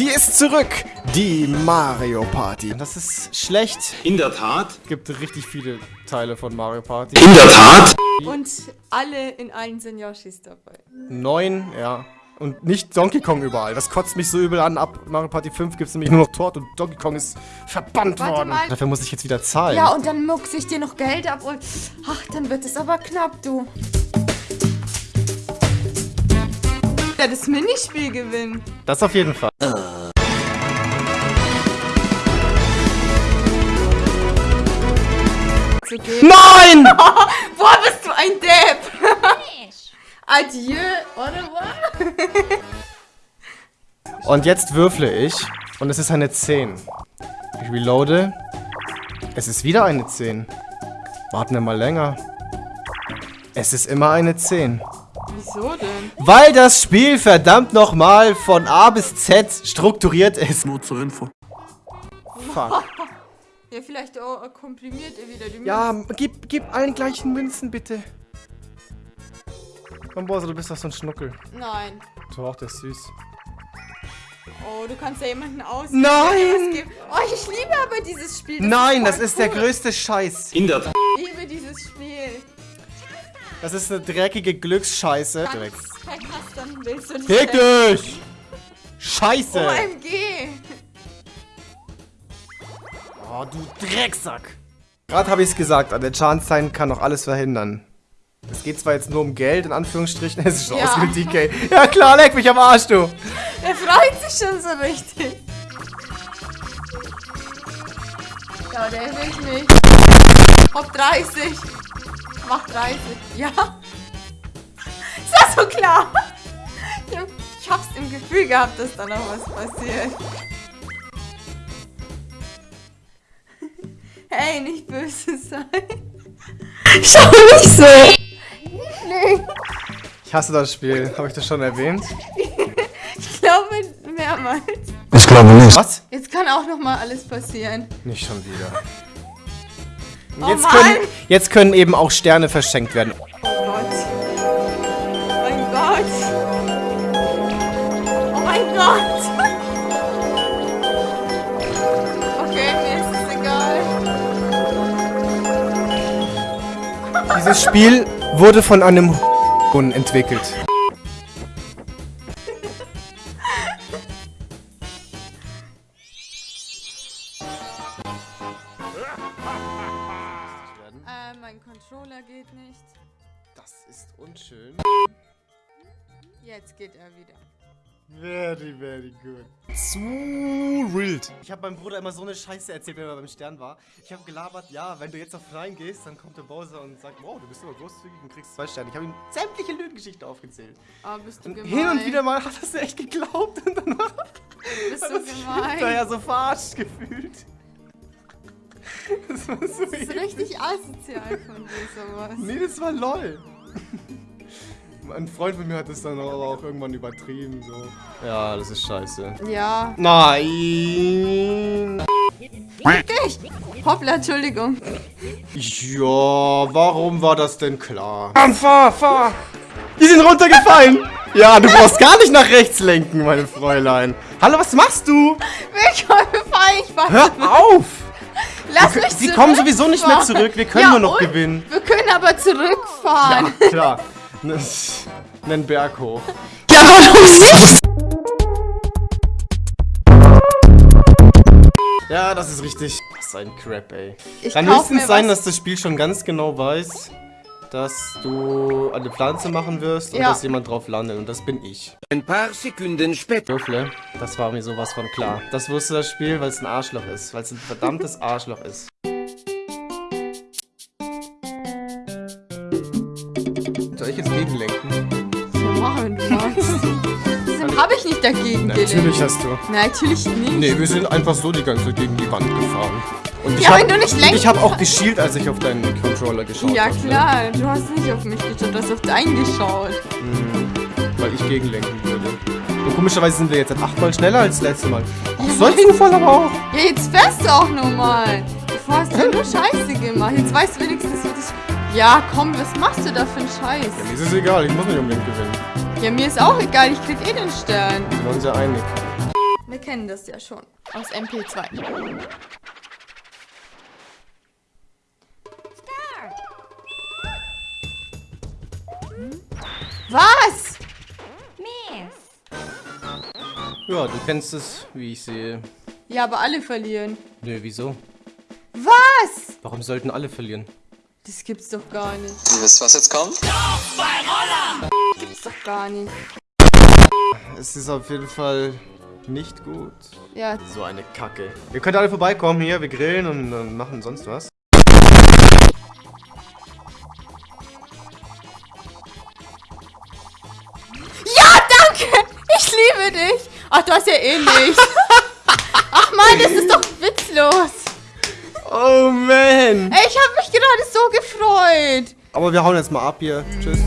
Sie ist zurück, die Mario Party. Das ist schlecht. In der Tat. Gibt richtig viele Teile von Mario Party. In der Tat. Und alle in allen sind Yoshis dabei. Neun, ja. Und nicht Donkey Kong überall. Das kotzt mich so übel an. Ab Mario Party 5 gibt es nämlich nur noch Tort und Donkey Kong ist verbannt Warte worden. mal. Dafür muss ich jetzt wieder zahlen. Ja, und dann muckse ich dir noch Geld ab und... Ach, dann wird es aber knapp, du. Ja, das Minispiel gewinnen. Das auf jeden Fall. Nein! Boah, bist du ein Depp! Adieu, oder was? Und jetzt würfle ich. Und es ist eine 10. Ich reloade. Es ist wieder eine 10. Warten wir mal länger. Es ist immer eine 10. Wieso denn? Weil das Spiel verdammt nochmal von A bis Z strukturiert ist. Nur zur Info. Fuck. Ja, vielleicht oh, komprimiert er wieder die Ja, gib, gib allen gleichen Münzen, bitte. Komm, Bosa, du bist doch so ein Schnuckel. Nein. Doch, der ist süß. Oh, du kannst ja jemanden auswählen. Nein! Oh, ich liebe aber dieses Spiel. Das Nein, das voll ist der cool. größte Scheiß. In der Das ist eine dreckige Glücksscheiße. Direkt. hast, dann willst du nicht. Fick dich! Scheiße! OMG. Oh, du Drecksack! Gerade habe ich es gesagt, an der Chance-Sign kann noch alles verhindern. Es geht zwar jetzt nur um Geld, in Anführungsstrichen, es ist schon Ja. aus wie DK. Ja klar, leck mich am Arsch, du! Er freut sich schon so richtig. Ja, der will ich nicht. Hopp 30. Mach 30. Ja. Ist das so klar? Ich, hab, ich hab's im Gefühl gehabt, dass da noch was passiert. Hey, nicht böse sein. Schau nicht so. Ich hasse das Spiel, habe ich das schon erwähnt? Ich glaube mehrmals. Ich glaube nicht. Was? Jetzt kann auch noch mal alles passieren. Nicht schon wieder. Oh Jetzt, Mann. können, jetzt können eben auch Sterne verschenkt werden. Oh Gott. Mein Gott. Oh mein Gott. Okay, mir ist es egal. Dieses Spiel wurde von einem entwickelt. Mein Controller geht nicht. Das ist unschön. Jetzt geht er wieder. Very, very good. Zu wild. Ich habe meinem Bruder immer so eine Scheiße erzählt, wenn er beim Stern war. Ich habe gelabert, ja, wenn du jetzt auf Rein gehst, dann kommt der Bowser und sagt, wow, du bist aber großzügig und kriegst zwei Sterne. Ich habe ihm sämtliche Lügengeschichten aufgezählt. Oh, bist du Und gemein. hin und wieder mal hat er es echt geglaubt und dann war Bist hat du er sich gemein. hinterher so verarscht gefühlt. Das war so Das ist richtig asozial von dir, sowas. Nee, das war LOL. Ein Freund von mir hat das dann aber auch irgendwann übertrieben, so. Ja, das ist scheiße. Ja. Nein! Dich! Hoppla, Entschuldigung. Ja, warum war das denn klar? Mann, fahr, fahr! Die sind runtergefallen! Ja, du brauchst gar nicht nach rechts lenken, meine Fräulein. Hallo, was machst du? Willkommen ich weiß. Hör auf! Lass mich Sie kommen sowieso nicht mehr zurück, wir können Ja, nur noch gewinnen. Wir können aber zurückfahren. Ja, klar. Nen Berg hoch. Ja, warum nicht? Ja, das ist richtig. Was ist ein Crap, ey. Ich Kann höchstens sein, was- dass das Spiel schon ganz genau weiß, dass du eine Pflanze machen wirst und Ja. dass jemand drauf landet. Und das bin ich. Ein paar Sekunden später. Würfle, das war mir sowas von klar. Das wusste das Spiel, weil es ein Arschloch ist. Weil es ein verdammtes Arschloch ist. Soll ich jetzt gegenlenken? Ja, wenn du magst. Habe ich nicht dagegen gelenkt? Natürlich hast du. Natürlich nicht. Nee, wir sind einfach so die ganze Zeit gegen die Wand gefahren. Und ich Ja, hab, wenn du nicht lenken Ich habe auch geschielt, als ich auf deinen Controller geschaut Ja habe. ne? klar, du hast nicht auf mich geschaut, du hast auf deinen geschaut. Weil ich gegenlenken würde. Und komischerweise sind wir jetzt achtmal schneller als das letzte Mal. Ach, Ja, so ein Zufall aber auch. Ja, jetzt fährst du auch normal. Vorher hast du nur Scheiße gemacht. Jetzt weißt du wenigstens, wie das... Ja, komm, was machst du da für einen Scheiß? Ja, mir ist es egal, ich muss nicht unbedingt gewinnen. Ja, mir ist auch egal, ich krieg eh den Stern. Wir waren uns ja einig. Wir kennen das ja schon. Aus MP2. Was? Ja, du kennst es, wie ich sehe. Ja, aber alle verlieren. Nö, wieso? Was? Warum sollten alle verlieren? Das gibt's doch gar nicht. Ihr wisst, was jetzt kommt? Gibt's doch gar nicht. Es ist auf jeden Fall nicht gut. Ja, So eine Kacke. Ihr könnt alle vorbeikommen hier, wir grillen und, und machen sonst was. für dich. Ach, du hast ja eh nicht. Ach man, das ist doch witzlos. Oh man. Ey, ich habe mich gerade so gefreut. Aber wir hauen jetzt mal ab hier. Tschüss.